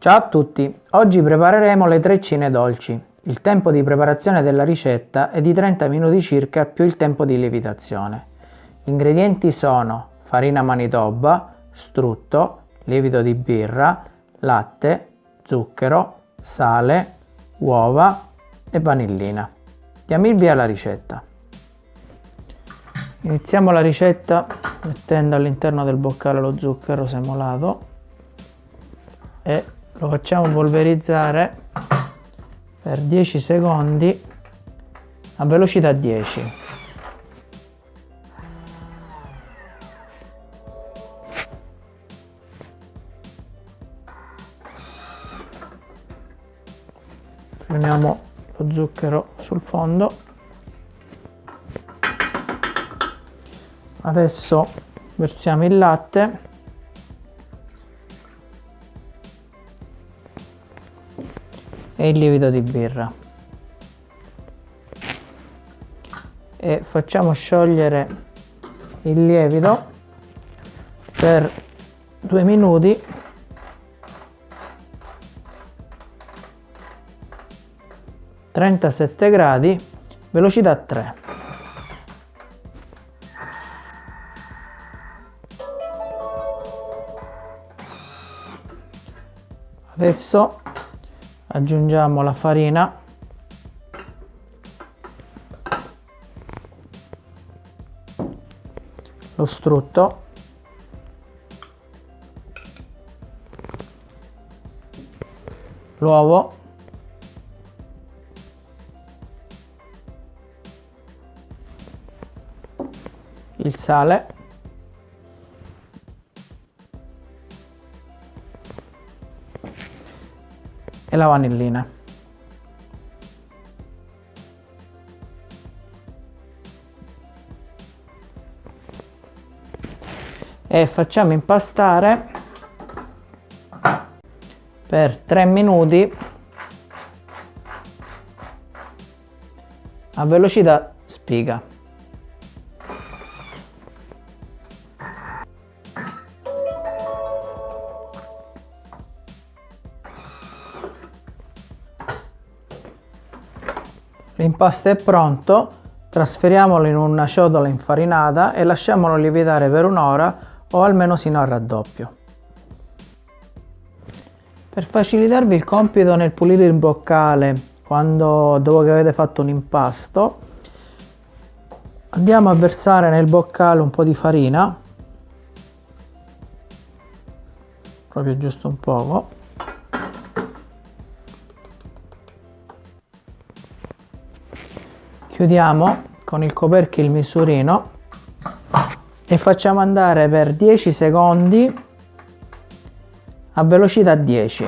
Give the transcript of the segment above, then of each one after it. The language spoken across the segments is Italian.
Ciao a tutti, oggi prepareremo le treccine dolci. Il tempo di preparazione della ricetta è di 30 minuti circa più il tempo di lievitazione. Gli ingredienti sono farina manitoba, strutto, lievito di birra, latte, zucchero, sale, uova e vanillina. Diamo il via alla ricetta. Iniziamo la ricetta mettendo all'interno del boccale lo zucchero semolato e lo facciamo polverizzare per 10 secondi a velocità 10. Prendiamo lo zucchero sul fondo adesso versiamo il latte e il lievito di birra. E facciamo sciogliere il lievito per due minuti. trentasette gradi velocità 3 adesso aggiungiamo la farina. Lo strutto. L'uovo. Il sale e la vanillina. E facciamo impastare per 3 minuti a velocità spiga. L'impasto è pronto, trasferiamolo in una ciotola infarinata e lasciamolo lievitare per un'ora o almeno sino al raddoppio. Per facilitarvi il compito nel pulire il boccale quando, dopo che avete fatto un impasto, andiamo a versare nel boccale un po' di farina, proprio giusto un poco, chiudiamo con il coperchio il misurino e facciamo andare per 10 secondi a velocità 10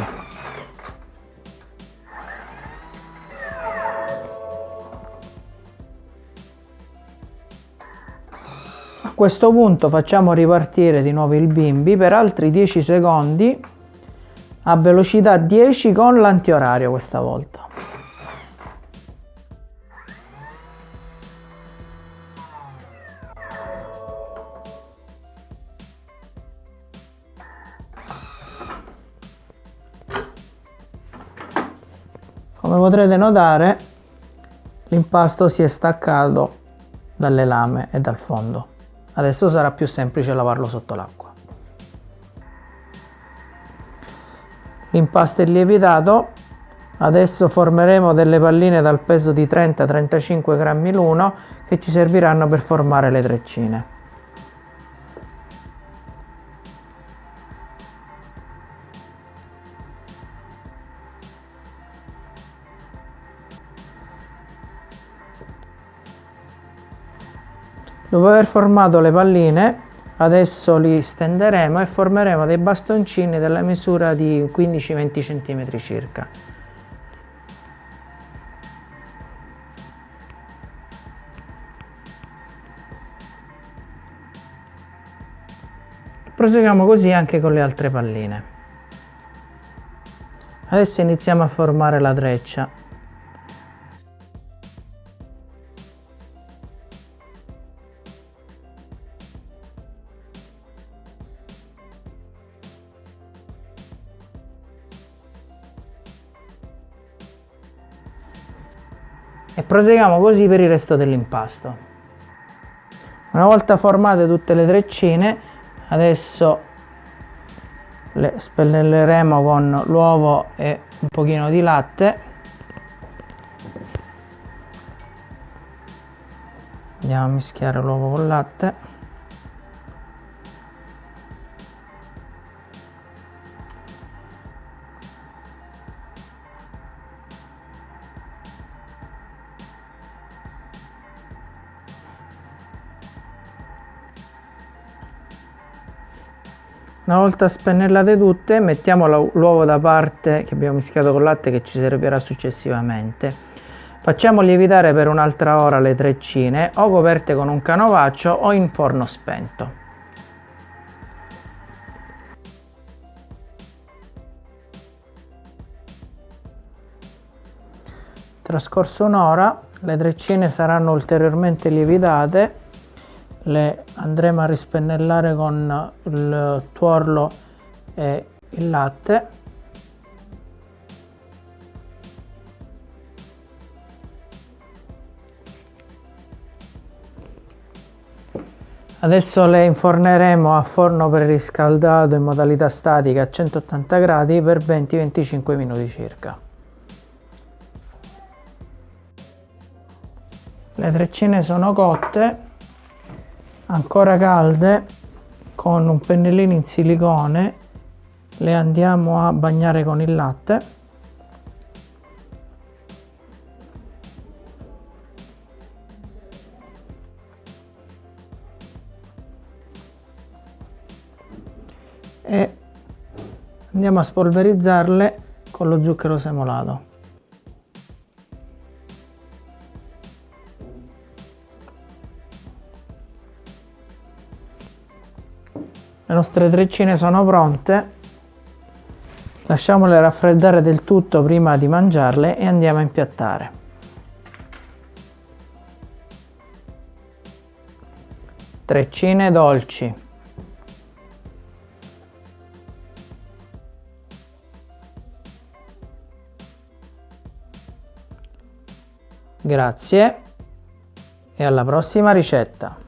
a questo punto facciamo ripartire di nuovo il bimbi per altri 10 secondi a velocità 10 con l'antiorario questa volta Come potrete notare l'impasto si è staccato dalle lame e dal fondo. Adesso sarà più semplice lavarlo sotto l'acqua. L'impasto è lievitato, adesso formeremo delle palline dal peso di 30-35 grammi l'uno che ci serviranno per formare le treccine. Dopo aver formato le palline, adesso li stenderemo e formeremo dei bastoncini della misura di 15-20 cm circa. Proseguiamo così anche con le altre palline. Adesso iniziamo a formare la treccia. E proseguiamo così per il resto dell'impasto. Una volta formate tutte le treccine, adesso le spennelleremo con l'uovo e un pochino di latte. Andiamo a mischiare l'uovo con latte. Una volta spennellate tutte mettiamo l'uovo da parte che abbiamo mischiato con latte che ci servirà successivamente. Facciamo lievitare per un'altra ora le treccine o coperte con un canovaccio o in forno spento. Trascorso un'ora le treccine saranno ulteriormente lievitate le andremo a rispennellare con il tuorlo e il latte Adesso le inforneremo a forno preriscaldato in modalità statica a 180 gradi per 20-25 minuti circa. Le treccine sono cotte ancora calde con un pennellino in silicone. Le andiamo a bagnare con il latte. E andiamo a spolverizzarle con lo zucchero semolato Le nostre treccine sono pronte. Lasciamole raffreddare del tutto prima di mangiarle e andiamo a impiattare. Treccine dolci. Grazie e alla prossima ricetta.